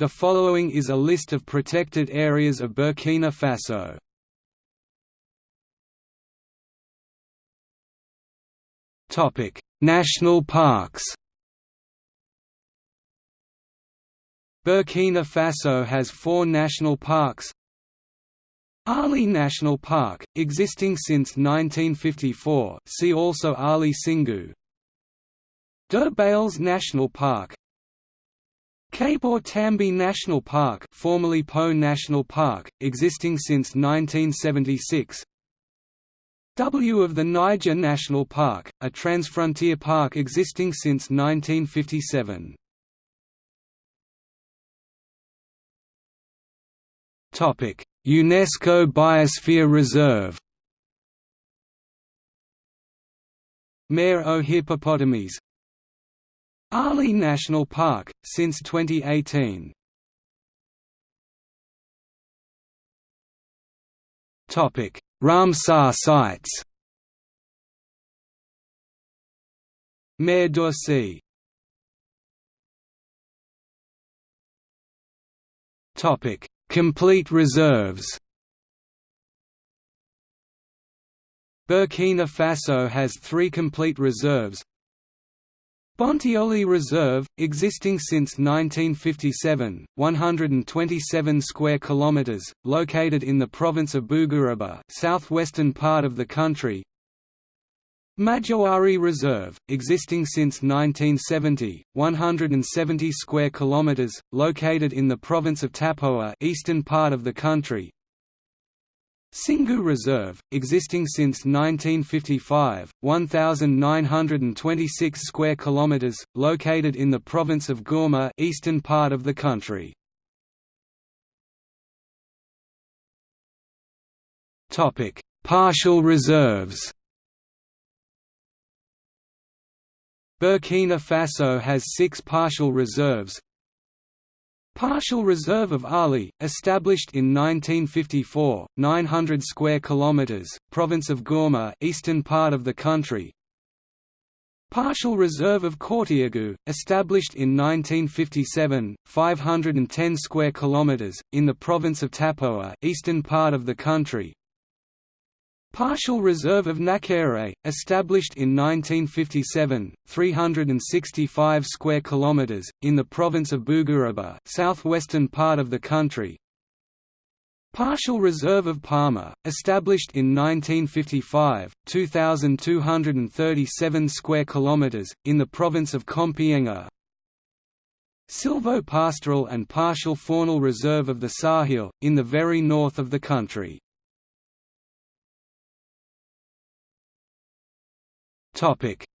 The following is a list of protected areas of Burkina Faso. Topic: National parks. Burkina Faso has four national parks. Arli National Park, existing since 1954 see also Arli Singou Deux Bales National Park Kaboré Tambi National Park formerly Po National Park, existing since 1976 W of the Niger National Park, a transfrontier park existing since 1957 Topic: UNESCO Biosphere Reserve. Mare aux hippopotames Arli National Park, since 2018 Ramsar sites. Mare d'Oursi Topic. Complete reserves. Burkina Faso has three complete reserves Bontioli Reserve, existing since 1957, 127 square kilometers, located in the province of Bougouriba, southwestern part of the country. Madjoari Reserve, existing since 1970, 170 square kilometers, located in the province of Tapoa, eastern part of the country. Singou Reserve, existing since 1955, 1926 square kilometers, located in the province of Gourma, eastern part of the country. Topic: Partial reserves. Burkina Faso has six partial reserves. Partial Reserve of Arli, established in 1954, 900 square kilometers, province of Gourma, eastern part of the country. Partial Reserve of Kourtiagou, established in 1957, 510 square kilometers, in the province of Tapoa, eastern part of the country. Partial Reserve of Nakere, established in 1957, 365 square kilometers in the province of Bougouriba, southwestern part of the country. Partial Reserve of Palma, established in 1955, 2237 square kilometers in the province of Kompienga. Silvo-pastoral and partial faunal reserve of the Sahel, in the very north of the country.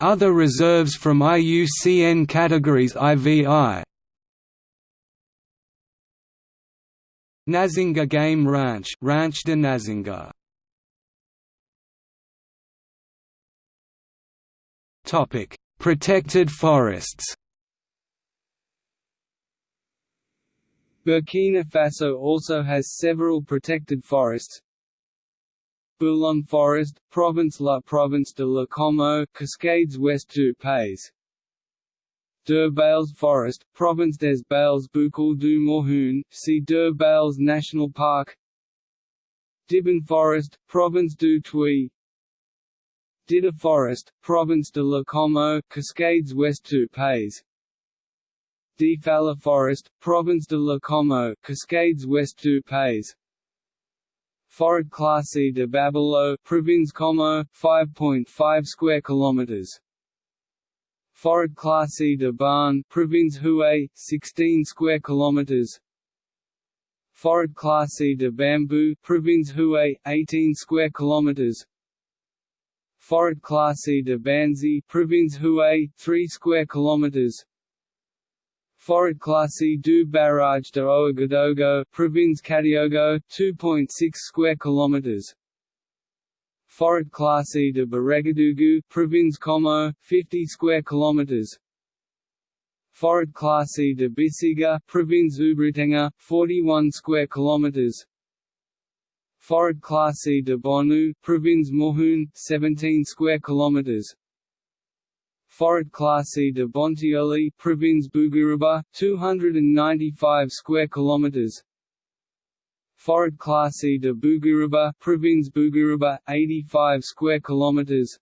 Other reserves from IUCN categories IVI Nazinga Game Ranch Ranch de Nazinga. Topic: Protected forests. Burkina Faso also has several protected forests, Boulon Forest, Province La Province de la Comoé, Cascades West du Pays. Deux Bales Forest, Province des Bales Boucle du Mouhoun, see Deux Bales National Park. Dibon Forest, Province du Tuy. Dida Forest, Province de la Comoé, Cascades West du Pays. Difala Forest, Province de la Comoé, Cascades West du Pays. Forêt classée de Babilo, Province Comoé, 5.5 square kilometers. Forêt classée de Barn, Province Houet, 16 square kilometers. Forêt classée de Bambou, Province Houet, 18 square kilometers. Forêt classée de Banzi, Province Houet, 3 square kilometers. Forêt classée du barrage de Ouagadougou, province Kadiogo, 2.6 square kilometers. Forêt classée de Baregadougou, province Comoé, 50 square kilometers. Forêt classée de Bisiga, province Oubritenga, 41 square kilometers. Forêt classée de Bonu, province Mouhoun, 17 square kilometers. Forêt classée de Bontioli, Province Bougouriba, 295 square kilometers. Forêt classée de Bougouriba, Province Bougouriba, 85 square kilometers.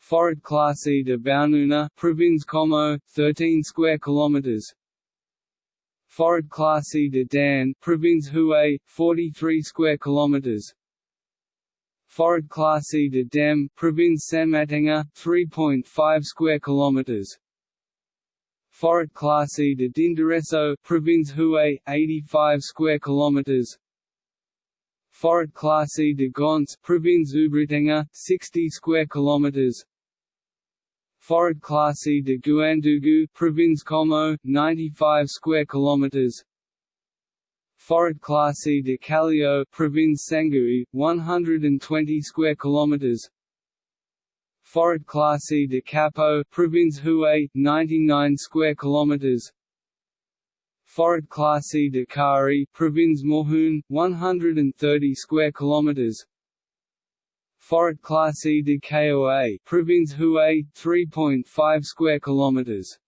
Forêt classée de Baununa, Province Comoé, 13 square kilometers. Forêt classée de Dan, Province Houet, 43 square kilometers. Forêt classée de Dem, Province Sanmatenga, 3.5 square kilometers. Forêt classée de Dinderesso, Province Houet, 85 square kilometers. Forêt classée de Gons, Province Oubritenga, 60 square kilometers. Forêt classée de Guandugu, Province Comoé, 95 square kilometers. Forêt classée de Calio, Province Sanguié, 120 square kilometers. Forêt classée de Capo, Province Houet, 99 square kilometers. Forêt classée de Kari, Province Mouhoun, 130 square kilometers. Forêt classée de Koa, Province Houet, 3.5 square kilometers.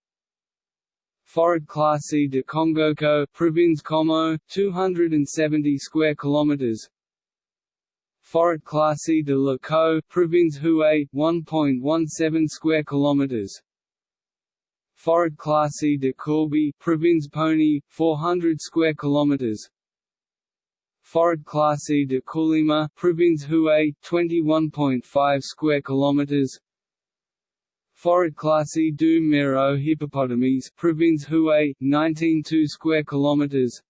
Forêt classée de Congoko, Province Comoé, 270 square kilometers. Forêt classée de Laco, Province Houet, 1.17 square kilometers. Forêt classée de Courby, Province Poni, 400 square kilometers. Forêt classée de Koulima, Province Houet, 21.5 square kilometers. Forêt classée du Mero hippopotames, Province Houet, 19.2 square kilometers.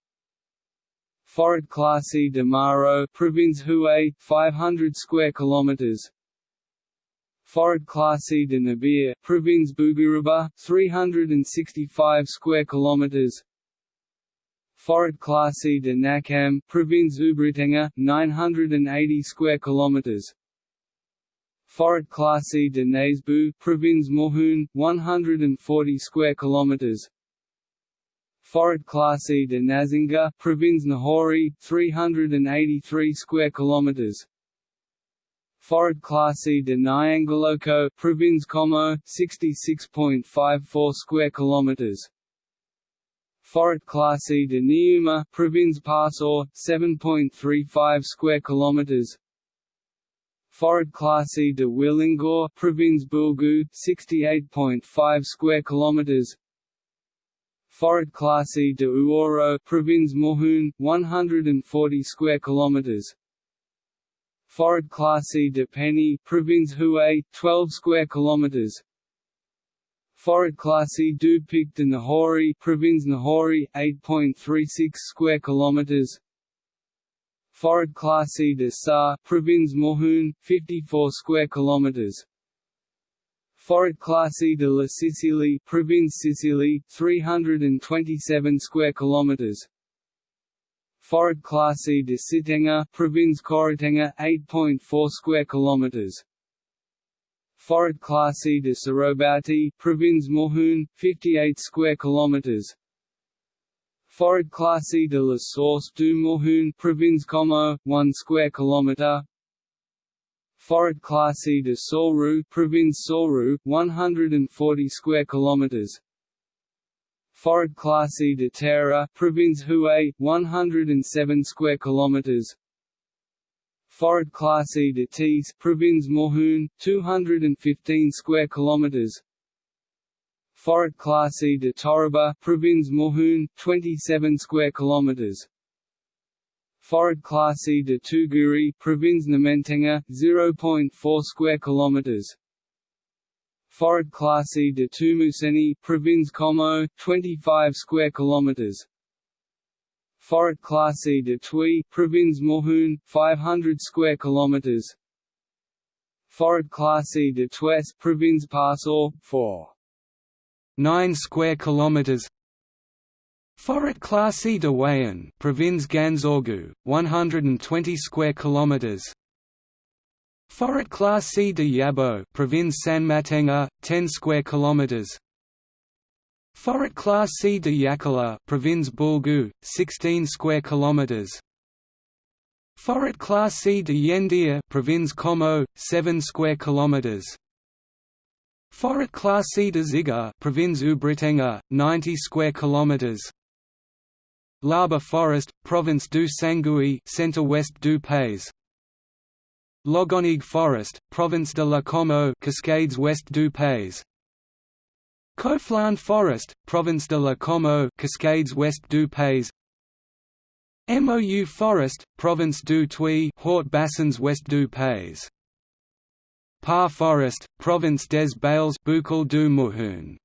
Forêt classée de Maro, Province Houet, 500 square kilometers. Forêt classée de Nabir, Province Bougouriba, 365 square kilometers. Forêt classée de Nakam, Province Oubritenga, 980 square kilometers. Forêt classée de Nasbu, Province Mouhoun, 140 square kilometers. Forêt classée de Nazinga, Province Nahouri, 383 square kilometers. Forêt classée de Nyangoloko, Province Comoé, 66.54 square kilometers. Forêt classée de Niuma, Province Passoré, 7.35 square kilometers. Forêt classée de Willingor, Province Boulgou, 68.5 square kilometers. Forêt classée de Uoro, Province Mouhoun, 140 square kilometers. Forêt classée de Penny, Province Houet, 12 square kilometers. Forêt classée du Pic de Nahouri, Province Nahouri, 8.36 square kilometers. Forêt classée de Sa, Province Mouhoun, 54 square kilometers. Forêt classée de la Sissili, Province Sissili, 327 square kilometers. Forêt classée de Sitenga, Province Kouritenga, 8.4 square kilometers. Forêt classée de Sorobati, Province Mouhoun, 58 square kilometers. Forêt classée de la Source du Mouhoun, Province Comoé, 1 square kilometre. Forêt classée de Sourou, Province Sourou, 140 square kilometers. Forêt classée de Terra, Province Houet, 107 square kilometers. Forêt classée de Tis, Province Mouhoun, 215 square kilometers. Forêt classée de Toraba, Province Mouhoun, 27 square kilometers. Forêt classée de Tuguri, Province Namentenga, 0.4 square kilometers. Forêt classée de Tumuseni, Province Comoé, 25 square kilometers. Forêt classée de Tui, Province Mouhoun, 500 square kilometers. Forêt classée de Tues, Province Passoré, 4 9 square kilometers. Forêt classée de Wayan, Province Ganzourgou, 120 square kilometers. Forêt classée de Yabo, Province Sanmatenga, 10 square kilometers. Forêt classée de Yakala, Province Boulgou, 16 square kilometers. Forêt classée de Yendia, Province Comoé, 7 square kilometers Forêt classée de Ziga, Province u Britannia, 90 square kilometers. L'Arbre Forest, Province du Sanguié, centre-west du Pays. Logonigue Forest, Province de la Comoé, Cascades West du Pays. Forest, Province de la Comoé, Cascades West du Pays. Mou Forest, Province du Tuy, Hauts Bassins West du Pays. Par Forest, Province des Bales Boucle du Mouhoun